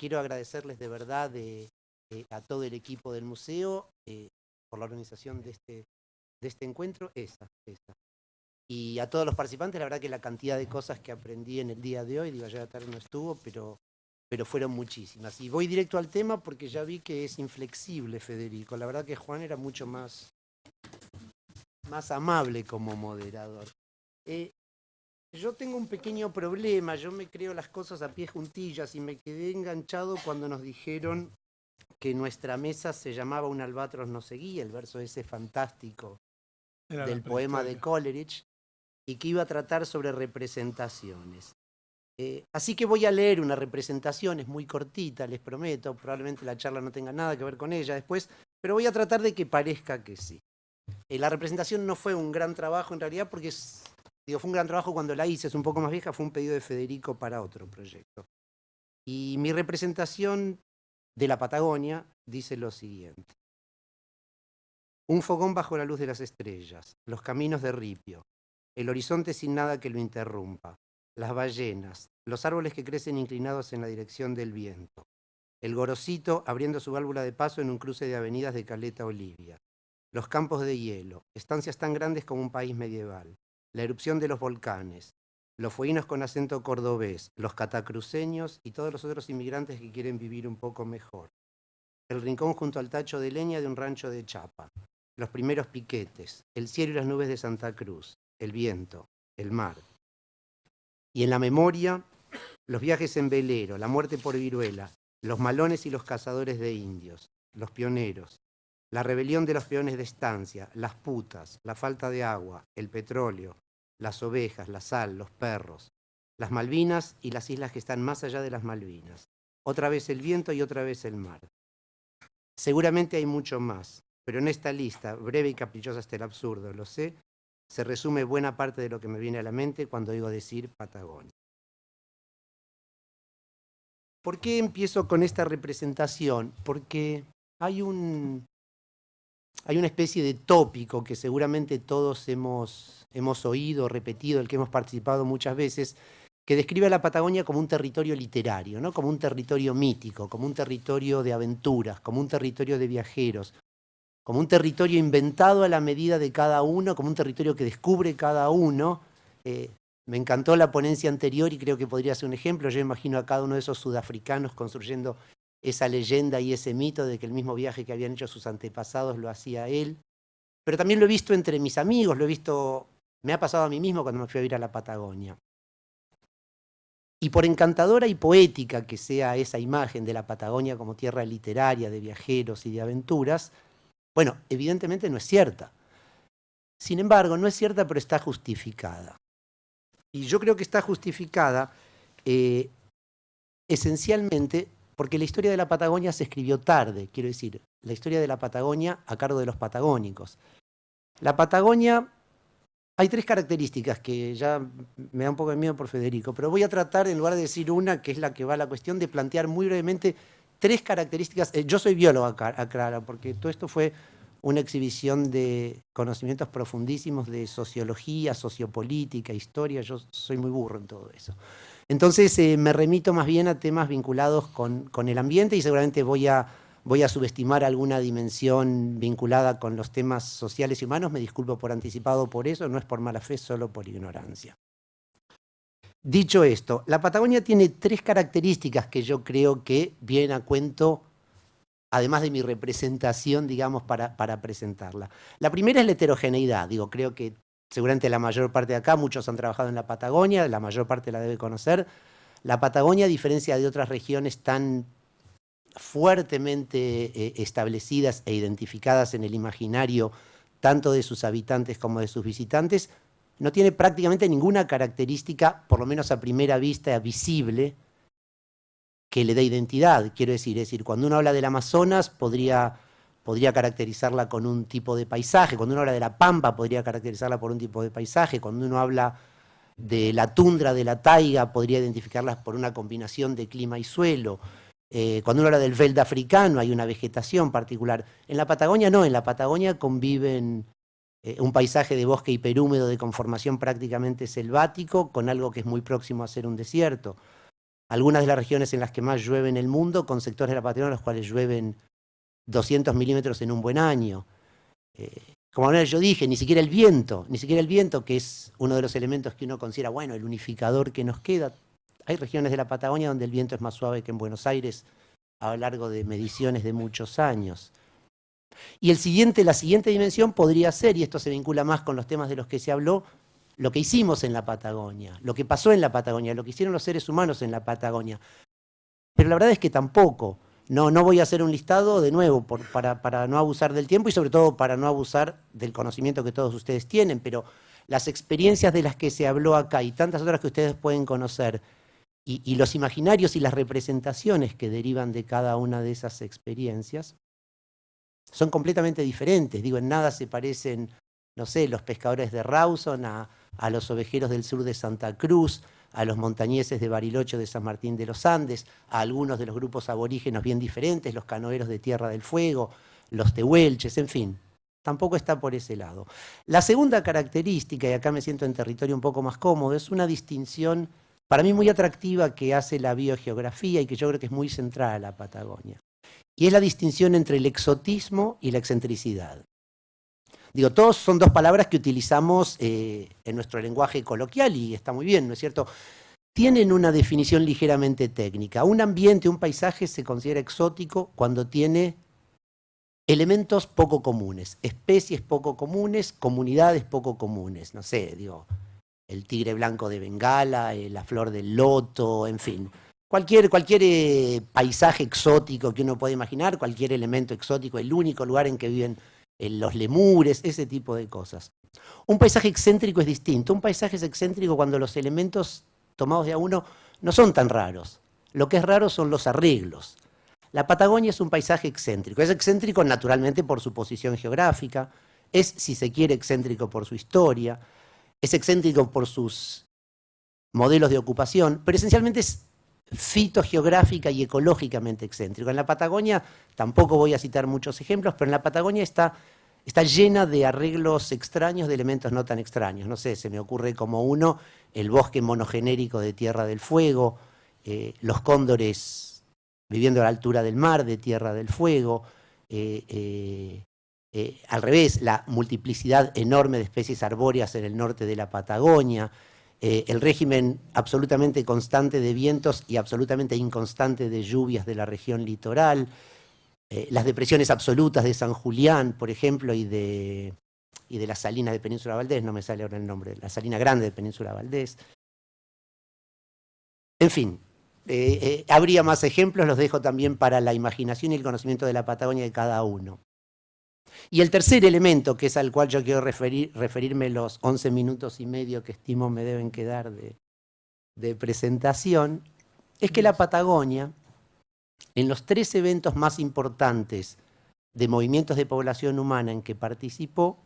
quiero agradecerles de verdad a todo el equipo del museo eh, por la organización de este, de este encuentro, esa, esa. Y a todos los participantes, la verdad que la cantidad de cosas que aprendí en el día de hoy, digo, ayer tarde no estuvo, pero, pero fueron muchísimas. Y voy directo al tema porque ya vi que es inflexible Federico. La verdad que Juan era mucho más, más amable como moderador. Eh, yo tengo un pequeño problema, yo me creo las cosas a pie juntillas y me quedé enganchado cuando nos dijeron que nuestra mesa se llamaba Un albatros no seguía, el verso ese fantástico del poema de Coleridge, y que iba a tratar sobre representaciones. Eh, así que voy a leer una representación, es muy cortita, les prometo, probablemente la charla no tenga nada que ver con ella después, pero voy a tratar de que parezca que sí. Eh, la representación no fue un gran trabajo en realidad porque fue un gran trabajo cuando la hice, es un poco más vieja, fue un pedido de Federico para otro proyecto. Y mi representación de la Patagonia dice lo siguiente. Un fogón bajo la luz de las estrellas, los caminos de ripio, el horizonte sin nada que lo interrumpa, las ballenas, los árboles que crecen inclinados en la dirección del viento, el gorosito abriendo su válvula de paso en un cruce de avenidas de Caleta Olivia, los campos de hielo, estancias tan grandes como un país medieval, la erupción de los volcanes, los fueguinos con acento cordobés, los catacruceños y todos los otros inmigrantes que quieren vivir un poco mejor. El rincón junto al tacho de leña de un rancho de Chapa, los primeros piquetes, el cielo y las nubes de Santa Cruz, el viento, el mar. Y en la memoria, los viajes en velero, la muerte por viruela, los malones y los cazadores de indios, los pioneros, la rebelión de los peones de estancia, las putas, la falta de agua, el petróleo, las ovejas, la sal, los perros, las Malvinas y las islas que están más allá de las Malvinas. Otra vez el viento y otra vez el mar. Seguramente hay mucho más, pero en esta lista, breve y caprichosa hasta el absurdo, lo sé, se resume buena parte de lo que me viene a la mente cuando oigo decir Patagonia. ¿Por qué empiezo con esta representación? Porque hay un, hay una especie de tópico que seguramente todos hemos, hemos oído, repetido, el que hemos participado muchas veces, que describe a la Patagonia como un territorio literario, ¿no? como un territorio mítico, como un territorio de aventuras, como un territorio de viajeros, como un territorio inventado a la medida de cada uno, como un territorio que descubre cada uno. Eh, me encantó la ponencia anterior y creo que podría ser un ejemplo. Yo imagino a cada uno de esos sudafricanos construyendo esa leyenda y ese mito de que el mismo viaje que habían hecho sus antepasados lo hacía él. Pero también lo he visto entre mis amigos, lo he visto, me ha pasado a mí mismo cuando me fui a ir a la Patagonia. Y por encantadora y poética que sea esa imagen de la Patagonia como tierra literaria, de viajeros y de aventuras, bueno, evidentemente no es cierta. Sin embargo, no es cierta, pero está justificada. Y yo creo que está justificada eh, esencialmente porque la historia de la Patagonia se escribió tarde, quiero decir, la historia de la Patagonia a cargo de los patagónicos. La Patagonia, hay tres características que ya me da un poco de miedo por Federico, pero voy a tratar, en lugar de decir una, que es la que va a la cuestión, de plantear muy brevemente tres características. Eh, yo soy biólogo, aclara, porque todo esto fue una exhibición de conocimientos profundísimos de sociología, sociopolítica, historia, yo soy muy burro en todo eso. Entonces eh, me remito más bien a temas vinculados con, el ambiente y seguramente voy a, subestimar alguna dimensión vinculada con los temas sociales y humanos. Me disculpo por anticipado por eso, no es por mala fe, solo por ignorancia. Dicho esto, la Patagonia tiene tres características que yo creo que vienen a cuento, además de mi representación, digamos, para presentarla. La primera es la heterogeneidad. Digo, creo que seguramente la mayor parte de acá, muchos han trabajado en la Patagonia, la mayor parte la debe conocer. La Patagonia, a diferencia de otras regiones tan fuertemente eh, establecidas e identificadas en el imaginario tanto de sus habitantes como de sus visitantes, no tiene prácticamente ninguna característica, por lo menos a primera vista, visible, que le dé identidad. Quiero decir, es decir, cuando uno habla del Amazonas, podría podría caracterizarla con un tipo de paisaje, cuando uno habla de la pampa podría caracterizarla por un tipo de paisaje, cuando uno habla de la tundra, de la taiga, podría identificarlas por una combinación de clima y suelo. Eh, cuando uno habla del veld africano hay una vegetación particular. En la Patagonia no, en la Patagonia conviven eh, un paisaje de bosque hiperhúmedo de conformación prácticamente selvático con algo que es muy próximo a ser un desierto. algunas de las regiones en las que más llueve en el mundo, con sectores de la Patagonia en los cuales llueven 200 milímetros en un buen año. Eh, como yo dije, ni siquiera el viento, ni siquiera el viento, que es uno de los elementos que uno considera, bueno, el unificador que nos queda. Hay regiones de la Patagonia donde el viento es más suave que en Buenos Aires a lo largo de mediciones de muchos años. Y el siguiente, la siguiente dimensión podría ser, y esto se vincula más con los temas de los que se habló, lo que hicimos en la Patagonia, lo que pasó en la Patagonia, lo que hicieron los seres humanos en la Patagonia. Pero la verdad es que tampoco. No, no voy a hacer un listado de nuevo para, no abusar del tiempo y sobre todo para no abusar del conocimiento que todos ustedes tienen, pero las experiencias de las que se habló acá y tantas otras que ustedes pueden conocer, y, los imaginarios y las representaciones que derivan de cada una de esas experiencias son completamente diferentes. Digo, en nada se parecen, no sé, los pescadores de Rawson a los ovejeros del sur de Santa Cruz, a los montañeses de Bariloche de San Martín de los Andes, a algunos de los grupos aborígenos bien diferentes, los canoeros de Tierra del Fuego, los tehuelches, en fin. Tampoco está por ese lado. La segunda característica, y acá me siento en territorio un poco más cómodo, es una distinción para mí muy atractiva que hace la biogeografía y que yo creo que es muy central a la Patagonia. Y es la distinción entre el exotismo y la excentricidad. Digo, todos son dos palabras que utilizamos eh, en nuestro lenguaje coloquial y está muy bien, ¿no es cierto? Tienen una definición ligeramente técnica. Un ambiente, un paisaje se considera exótico cuando tiene elementos poco comunes, especies poco comunes, comunidades poco comunes. No sé, digo, el tigre blanco de Bengala, eh, la flor del loto, en fin. Cualquier, eh, paisaje exótico que uno pueda imaginar, cualquier elemento exótico, el único lugar en que viven los lemures, ese tipo de cosas. Un paisaje excéntrico es distinto. Un paisaje es excéntrico cuando los elementos tomados de a uno no son tan raros. Lo que es raro son los arreglos. La Patagonia es un paisaje excéntrico. Es excéntrico naturalmente por su posición geográfica, es, si se quiere, excéntrico por su historia, es excéntrico por sus modelos de ocupación, pero esencialmente es fitogeográfica y ecológicamente excéntrico. En la Patagonia, tampoco voy a citar muchos ejemplos, pero en la Patagonia está, está llena de arreglos extraños de elementos no tan extraños. No sé, se me ocurre como uno, el bosque monogenérico de Tierra del Fuego, eh, los cóndores viviendo a la altura del mar de Tierra del Fuego, eh, eh, al revés, la multiplicidad enorme de especies arbóreas en el norte de la Patagonia, eh, el régimen absolutamente constante de vientos y absolutamente inconstante de lluvias de la región litoral, eh, las depresiones absolutas de San Julián, por ejemplo, y de, y de la salina de Península Valdés, no me sale ahora el nombre, la salina grande de Península Valdés. En fin, habría más ejemplos, los dejo también para la imaginación y el conocimiento de la Patagonia de cada uno. Y el tercer elemento, que es al cual yo quiero referirme los 11 minutos y medio que estimo me deben quedar de, de presentación, es que la Patagonia, en los tres eventos más importantes de movimientos de población humana en que participó,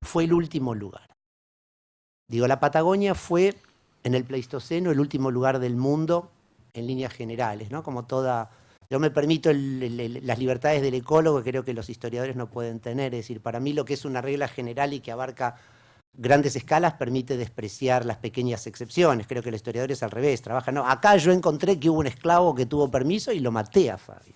fue el último lugar. Digo, la Patagonia fue en el Pleistoceno el último lugar del mundo en líneas generales, ¿no? como toda yo me permito las libertades del ecólogo creo que los historiadores no pueden tener. Es decir, para mí lo que es una regla general y que abarca grandes escalas permite despreciar las pequeñas excepciones. Creo que el historiador es al revés, trabaja, no, acá yo encontré que hubo un esclavo que tuvo permiso y lo maté a Fabio.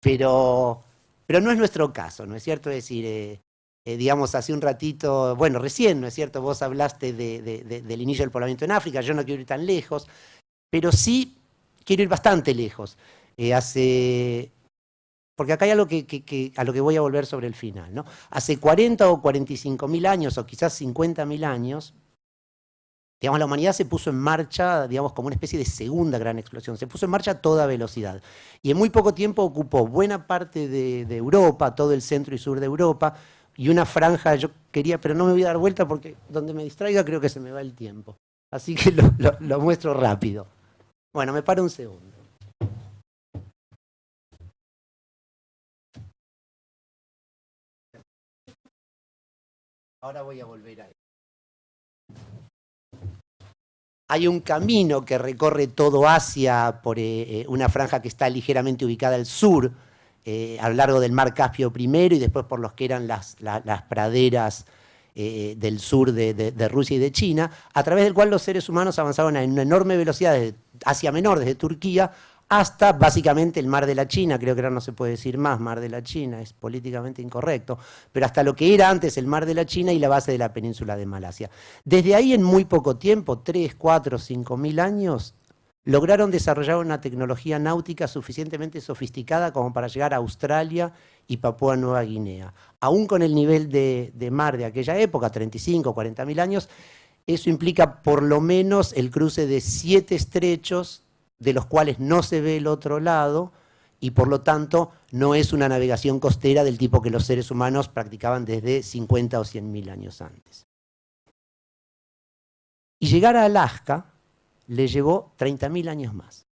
Pero, pero no es nuestro caso, ¿no es cierto? Es decir, eh, eh, digamos, hace un ratito, bueno, recién, ¿no es cierto? Vos hablaste del inicio del poblamiento en África, yo no quiero ir tan lejos, pero sí quiero ir bastante lejos. Eh, hace... Porque acá hay algo a lo que voy a volver sobre el final. ¿no? Hace 40 o 45 mil años, o quizás 50 mil años, digamos, la humanidad se puso en marcha, digamos, como una especie de segunda gran explosión. Se puso en marcha a toda velocidad. Y en muy poco tiempo ocupó buena parte de, Europa, todo el centro y sur de Europa, y una franja, yo quería, pero no me voy a dar vuelta porque donde me distraiga creo que se me va el tiempo. Así que lo muestro rápido. Bueno, me paro un segundo. Ahora voy a volver a. Hay un camino que recorre todo Asia por eh, eh, una franja que está ligeramente ubicada al sur, eh, a lo largo del mar Caspio primero y después por los que eran las, praderas del sur de, Rusia y de China, a través del cual los seres humanos avanzaron a una enorme velocidad, de Asia Menor, desde Turquía, hasta básicamente el Mar de la China, creo que ahora no se puede decir más Mar de la China, es políticamente incorrecto, pero hasta lo que era antes el Mar de la China y la base de la península de Malasia. Desde ahí en muy poco tiempo, 3, 4, 5 mil años, lograron desarrollar una tecnología náutica suficientemente sofisticada como para llegar a Australia y Papúa Nueva Guinea. Aún con el nivel de, de mar de aquella época, 35, 40 mil años, eso implica por lo menos el cruce de siete estrechos de los cuales no se ve el otro lado y por lo tanto no es una navegación costera del tipo que los seres humanos practicaban desde 50 o 100 mil años antes. Y llegar a Alaska le llevó 30.000 años más.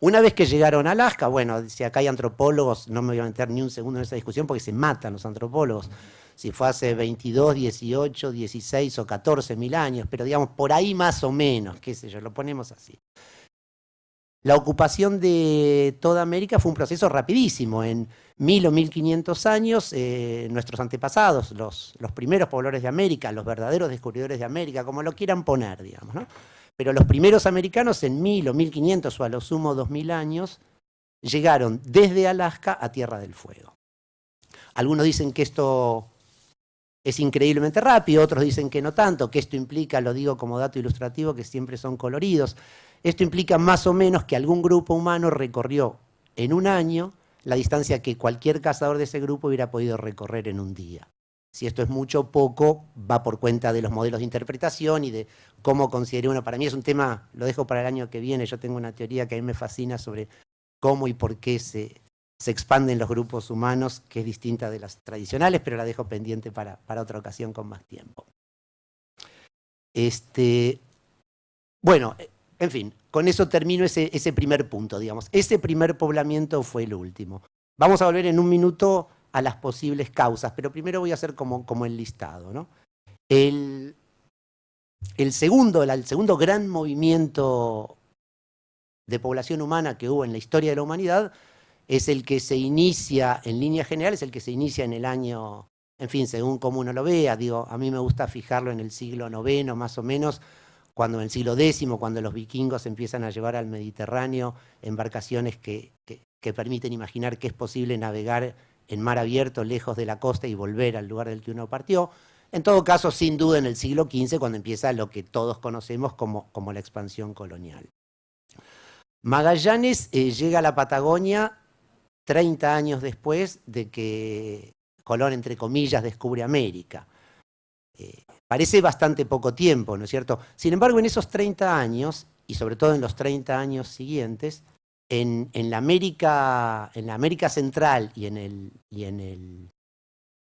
Una vez que llegaron a Alaska, bueno, si acá hay antropólogos, no me voy a meter ni un segundo en esa discusión porque se matan los antropólogos, si fue hace 22, 18, 16 o 14 mil años, pero digamos por ahí más o menos, qué sé yo, lo ponemos así. La ocupación de toda América fue un proceso rapidísimo. En mil o mil quinientos años, eh, nuestros antepasados, los, los, primeros pobladores de América, los verdaderos descubridores de América, como lo quieran poner, digamos, ¿no? Pero los primeros americanos en mil o mil quinientos o a lo sumo dos mil años, llegaron desde Alaska a Tierra del Fuego. Algunos dicen que esto es increíblemente rápido, otros dicen que no tanto, que esto implica, lo digo como dato ilustrativo, que siempre son coloridos. Esto implica más o menos que algún grupo humano recorrió en un año la distancia que cualquier cazador de ese grupo hubiera podido recorrer en un día. Si esto es mucho o poco, va por cuenta de los modelos de interpretación y de cómo considere uno. Para mí es un tema, lo dejo para el año que viene, yo tengo una teoría que a mí me fascina sobre cómo y por qué se, se expanden los grupos humanos, que es distinta de las tradicionales, pero la dejo pendiente para, para otra ocasión con más tiempo. Este, bueno, en fin, con eso termino ese, primer punto, digamos. Ese primer poblamiento fue el último. Vamos a volver en un minuto a las posibles causas, pero primero voy a hacer como, el listado. ¿no? El, el, segundo, el segundo gran movimiento de población humana que hubo en la historia de la humanidad es el que se inicia, en línea general, es el que se inicia en el año, en fin, según como uno lo vea, digo, a mí me gusta fijarlo en el siglo IX más o menos, cuando en el siglo X, cuando los vikingos empiezan a llevar al Mediterráneo embarcaciones que, permiten imaginar que es posible navegar en mar abierto lejos de la costa y volver al lugar del que uno partió. En todo caso, sin duda en el siglo XV, cuando empieza lo que todos conocemos como, la expansión colonial. Magallanes eh, llega a la Patagonia 30 años después de que Colón, entre comillas, descubre América. Eh, parece bastante poco tiempo, ¿no es cierto? Sin embargo, en esos 30 años, y sobre todo en los 30 años siguientes, en, la, América, en América Central y en, el, y en el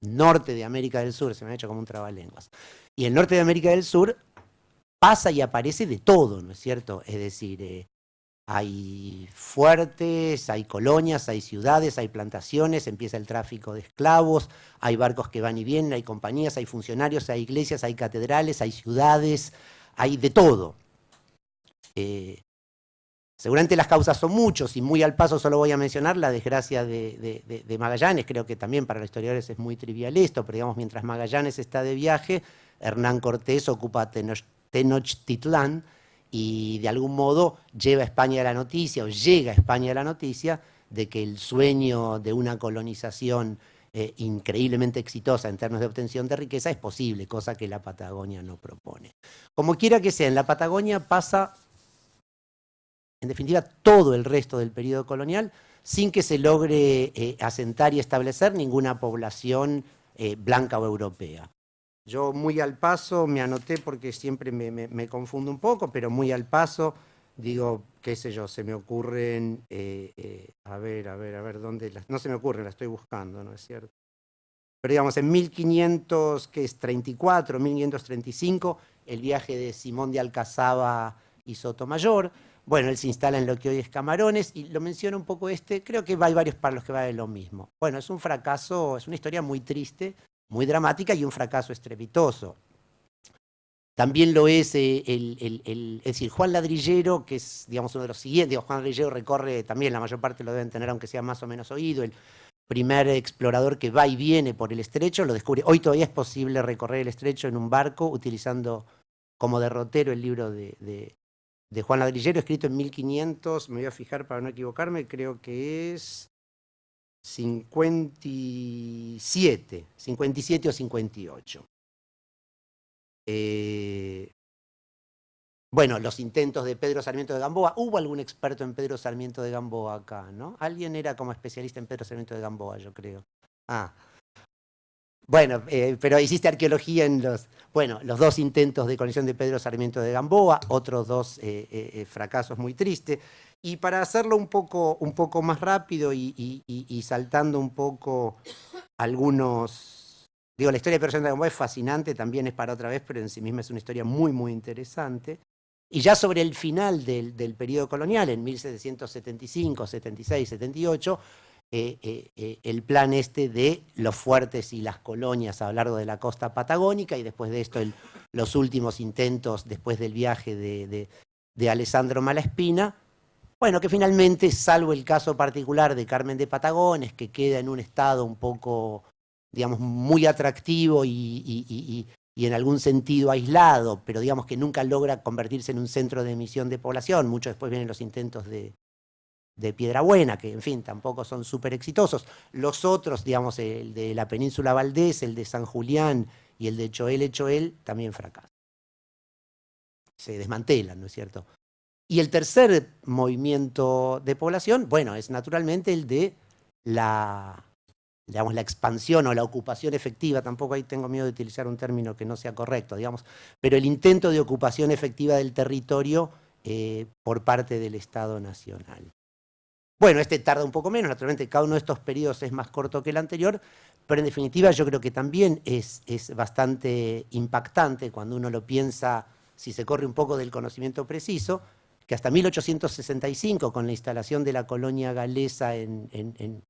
norte de América del Sur, se me ha hecho como un trabalenguas, y el norte de América del Sur pasa y aparece de todo, ¿no es cierto? Es decir, eh, hay fuertes, hay colonias, hay ciudades, hay plantaciones, empieza el tráfico de esclavos, hay barcos que van y vienen, hay compañías, hay funcionarios, hay iglesias, hay catedrales, hay ciudades, hay de todo. Eh, seguramente las causas son muchos y muy al paso solo voy a mencionar la desgracia de, Magallanes, creo que también para los historiadores es muy trivial esto, pero digamos mientras Magallanes está de viaje, Hernán Cortés ocupa Tenochtitlán, y de algún modo lleva a España la noticia o llega a España la noticia de que el sueño de una colonización eh, increíblemente exitosa en términos de obtención de riqueza es posible, cosa que la Patagonia no propone. Como quiera que sea, en la Patagonia pasa, en definitiva, todo el resto del periodo colonial sin que se logre eh, asentar y establecer ninguna población eh, blanca o europea. Yo muy al paso me anoté porque siempre me, confundo un poco, pero muy al paso digo, qué sé yo, se me ocurren, eh, eh, a ver, a ver, a ver, ¿dónde? no se me ocurren, la estoy buscando, ¿no es cierto? Pero digamos, en 1534, 1535, el viaje de Simón de Alcazaba y Sotomayor, bueno, él se instala en lo que hoy es Camarones, y lo menciona un poco este, creo que hay varios para que va de lo mismo. Bueno, es un fracaso, es una historia muy triste, muy dramática y un fracaso estrepitoso. También lo es eh, el, decir, Juan Ladrillero, que es digamos, uno de los siguientes, Juan Ladrillero recorre también, la mayor parte lo deben tener aunque sea más o menos oído, el primer explorador que va y viene por el estrecho, lo descubre. Hoy todavía es posible recorrer el estrecho en un barco utilizando como derrotero el libro de, de Juan Ladrillero, escrito en 1500, me voy a fijar para no equivocarme, creo que es 57, 57 o 58. Eh, bueno, los intentos de Pedro Sarmiento de Gamboa. ¿Hubo algún experto en Pedro Sarmiento de Gamboa acá, no? Alguien era como especialista en Pedro Sarmiento de Gamboa, yo creo. Ah. Bueno, eh, pero hiciste arqueología en los... Bueno, los dos intentos de conexión de Pedro Sarmiento de Gamboa, otros dos eh, fracasos muy tristes. Y para hacerlo un poco, un poco más rápido y, saltando un poco algunos... Digo, la historia de de Gamboa es fascinante, también es para otra vez, pero en sí misma es una historia muy, muy interesante. Y ya sobre el final del, periodo colonial, en 1775, 76, 78, el plan este de los fuertes y las colonias a lo largo de la costa patagónica y después de esto los últimos intentos después del viaje de, de Alessandro Malaspina, bueno, que finalmente, salvo el caso particular de Carmen de Patagones, que queda en un estado un poco, digamos, muy atractivo y, en algún sentido aislado, pero digamos que nunca logra convertirse en un centro de emisión de población. Mucho después vienen los intentos de, de Piedrabuena, que en fin, tampoco son súper exitosos. Los otros, digamos, el de la península Valdés, el de San Julián y el de Choel Choel, también fracasan. Se desmantelan, ¿no es cierto? Y el tercer movimiento de población, bueno, es naturalmente el de la, digamos, la expansión o la ocupación efectiva, tampoco ahí tengo miedo de utilizar un término que no sea correcto, digamos, pero el intento de ocupación efectiva del territorio eh, por parte del Estado Nacional. Bueno, este tarda un poco menos, naturalmente cada uno de estos periodos es más corto que el anterior, pero en definitiva yo creo que también es, es bastante impactante cuando uno lo piensa, si se corre un poco del conocimiento preciso, que hasta 1865, con la instalación de la colonia galesa en,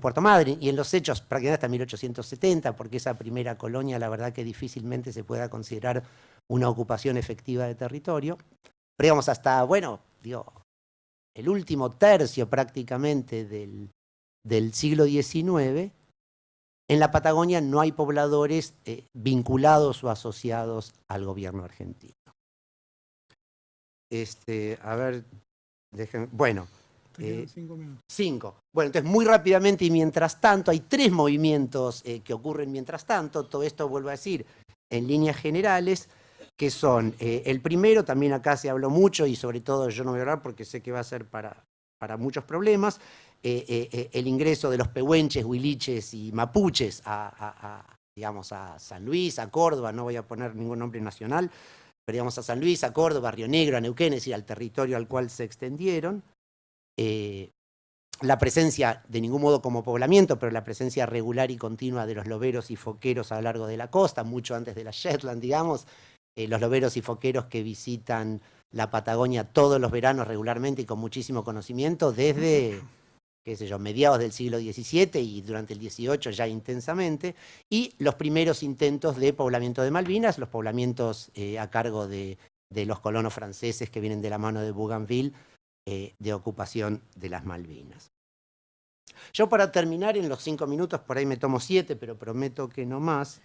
Puerto Madryn, y en los hechos prácticamente hasta 1870, porque esa primera colonia la verdad que difícilmente se pueda considerar una ocupación efectiva de territorio, pero digamos hasta, bueno, el último tercio prácticamente del, siglo XIX, en la Patagonia no hay pobladores eh, vinculados o asociados al gobierno argentino. Este, a ver, bueno. Eh, cinco minutos. Cinco. Bueno, entonces muy rápidamente y mientras tanto, hay tres movimientos eh, que ocurren mientras tanto, todo esto vuelvo a decir en líneas generales, que son, eh, el primero, también acá se habló mucho y sobre todo yo no voy a hablar porque sé que va a ser para, para muchos problemas, el ingreso de los pehuenches, huiliches y mapuches a, digamos, a San Luis, a Córdoba, no voy a poner ningún nombre nacional, a San Luis, a Córdoba, Río Negro, a Neuquén, es decir, al territorio al cual se extendieron. Eh, la presencia, de ningún modo como poblamiento, pero la presencia regular y continua de los loberos y foqueros a lo largo de la costa, mucho antes de la Shetland, digamos, eh, los loberos y foqueros que visitan la Patagonia todos los veranos regularmente y con muchísimo conocimiento, desde qué sé yo, mediados del siglo XVII y durante el XVIII ya intensamente, y los primeros intentos de poblamiento de Malvinas, los poblamientos eh, a cargo de, los colonos franceses que vienen de la mano de Bougainville, eh, de ocupación de las Malvinas. Yo para terminar en los cinco minutos, por ahí me tomo siete, pero prometo que no más,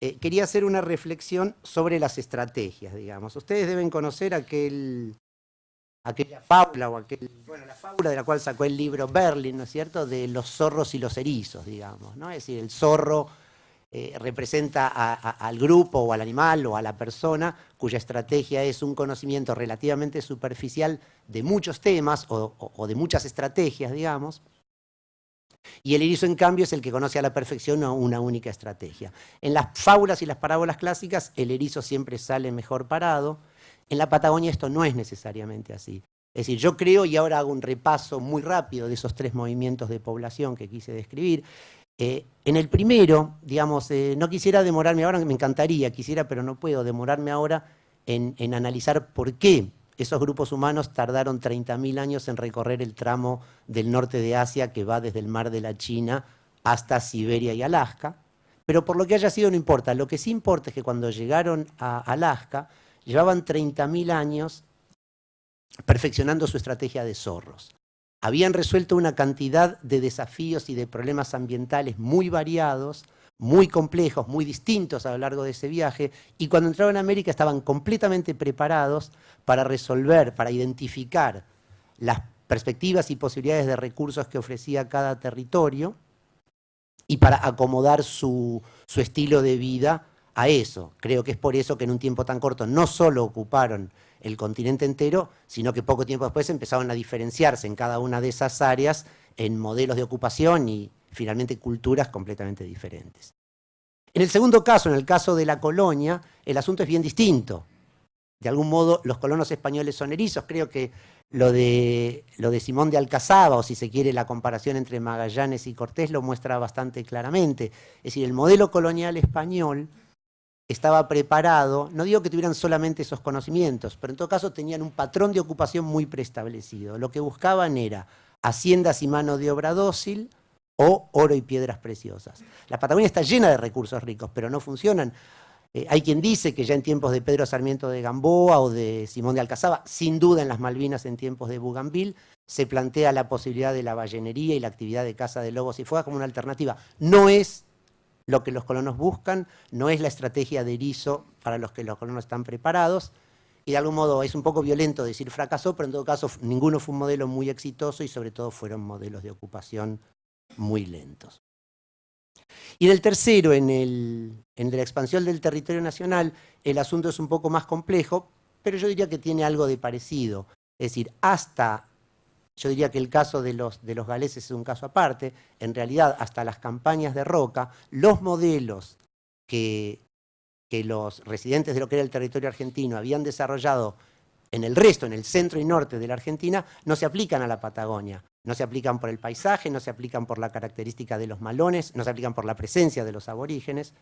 eh, quería hacer una reflexión sobre las estrategias, digamos. Ustedes deben conocer aquel aquella fábula o aquel, bueno, la fábula de la cual sacó el libro Berlin, ¿no es cierto?, de los zorros y los erizos, digamos, ¿no? Es decir, el zorro eh, representa al grupo o al animal o a la persona cuya estrategia es un conocimiento relativamente superficial de muchos temas o, de muchas estrategias, digamos, y el erizo, en cambio, es el que conoce a la perfección una única estrategia. En las fábulas y las parábolas clásicas, el erizo siempre sale mejor parado, en la Patagonia esto no es necesariamente así. Es decir, yo creo, y ahora hago un repaso muy rápido de esos tres movimientos de población que quise describir. Eh, en el primero, digamos, eh, no quisiera demorarme ahora, me encantaría, quisiera, pero no puedo demorarme ahora en, en analizar por qué esos grupos humanos tardaron 30.000 años en recorrer el tramo del norte de Asia que va desde el mar de la China hasta Siberia y Alaska. Pero por lo que haya sido no importa, lo que sí importa es que cuando llegaron a Alaska, llevaban 30.000 años perfeccionando su estrategia de zorros. Habían resuelto una cantidad de desafíos y de problemas ambientales muy variados, muy complejos, muy distintos a lo largo de ese viaje, y cuando entraron a América estaban completamente preparados para resolver, para identificar las perspectivas y posibilidades de recursos que ofrecía cada territorio y para acomodar su, su estilo de vida a eso. Creo que es por eso que en un tiempo tan corto no solo ocuparon el continente entero, sino que poco tiempo después empezaron a diferenciarse en cada una de esas áreas en modelos de ocupación y finalmente culturas completamente diferentes. En el segundo caso, en el caso de la colonia, el asunto es bien distinto. De algún modo, los colonos españoles son erizos. Creo que lo de, lo de Simón de Alcazaba, o si se quiere la comparación entre Magallanes y Cortés, lo muestra bastante claramente. Es decir, el modelo colonial español estaba preparado, no digo que tuvieran solamente esos conocimientos, pero en todo caso tenían un patrón de ocupación muy preestablecido. Lo que buscaban era haciendas y mano de obra dócil o oro y piedras preciosas. La Patagonia está llena de recursos ricos, pero no funcionan. Eh, hay quien dice que ya en tiempos de Pedro Sarmiento de Gamboa o de Simón de Alcazaba, sin duda en las Malvinas en tiempos de Bougainville, se plantea la posibilidad de la ballenería y la actividad de caza de lobos y fuega como una alternativa. No es lo que los colonos buscan, no es la estrategia de erizo para los que los colonos están preparados, y de algún modo es un poco violento decir fracasó, pero en todo caso ninguno fue un modelo muy exitoso y sobre todo fueron modelos de ocupación muy lentos. Y en el tercero, en, el, en la expansión del territorio nacional, el asunto es un poco más complejo, pero yo diría que tiene algo de parecido. Es decir, hasta yo diría que el caso de los, de los galeses es un caso aparte. En realidad, hasta las campañas de Roca, los modelos que, que los residentes de lo que era el territorio argentino habían desarrollado en el resto, en el centro y norte de la Argentina, no se aplican a la Patagonia. No se aplican por el paisaje, no se aplican por la característica de los malones, no se aplican por la presencia de los aborígenes.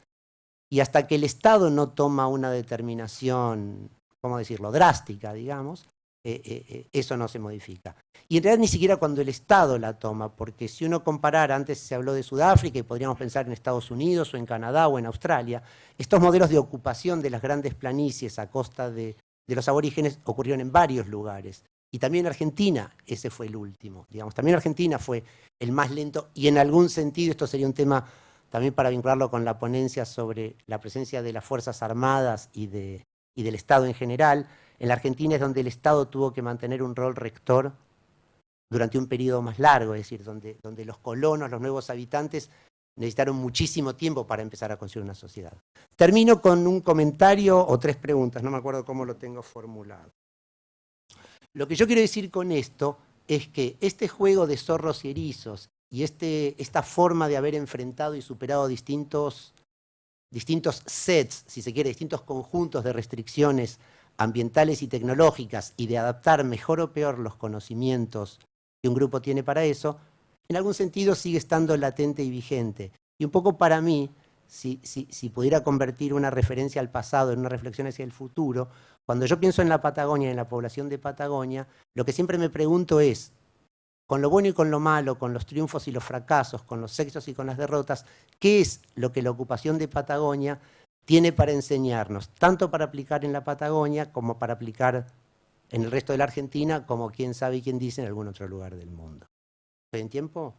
Y hasta que el Estado no toma una determinación, ¿cómo decirlo?, drástica, digamos, eh, eh, eh, eso no se modifica. Y en realidad ni siquiera cuando el Estado la toma, porque si uno comparara, antes se habló de Sudáfrica y podríamos pensar en Estados Unidos o en Canadá o en Australia, estos modelos de ocupación de las grandes planicies a costa de, los aborígenes ocurrieron en varios lugares. Y también Argentina, ese fue el último. Digamos, también Argentina fue el más lento y en algún sentido, esto sería un tema también para vincularlo con la ponencia sobre la presencia de las Fuerzas Armadas y, de, y del Estado en general, en la Argentina es donde el Estado tuvo que mantener un rol rector durante un periodo más largo, es decir, donde, los colonos, los nuevos habitantes, necesitaron muchísimo tiempo para empezar a construir una sociedad. Termino con un comentario o tres preguntas, no me acuerdo cómo lo tengo formulado. Lo que yo quiero decir con esto es que este juego de zorros y erizos y este, esta forma de haber enfrentado y superado distintos, distintos sets, si se quiere, distintos conjuntos de restricciones ambientales y tecnológicas y de adaptar mejor o peor los conocimientos que un grupo tiene para eso, en algún sentido sigue estando latente y vigente. Y un poco para mí, si, si, pudiera convertir una referencia al pasado en una reflexión hacia el futuro, cuando yo pienso en la Patagonia, en la población de Patagonia, lo que siempre me pregunto es, con lo bueno y con lo malo, con los triunfos y los fracasos, con los éxitos y con las derrotas, ¿qué es lo que la ocupación de Patagonia tiene para enseñarnos, tanto para aplicar en la Patagonia como para aplicar en el resto de la Argentina, como quién sabe y quién dice en algún otro lugar del mundo. ¿Estoy en tiempo?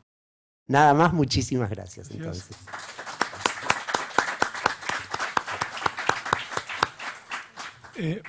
Nada más, muchísimas gracias. Entonces. Eh,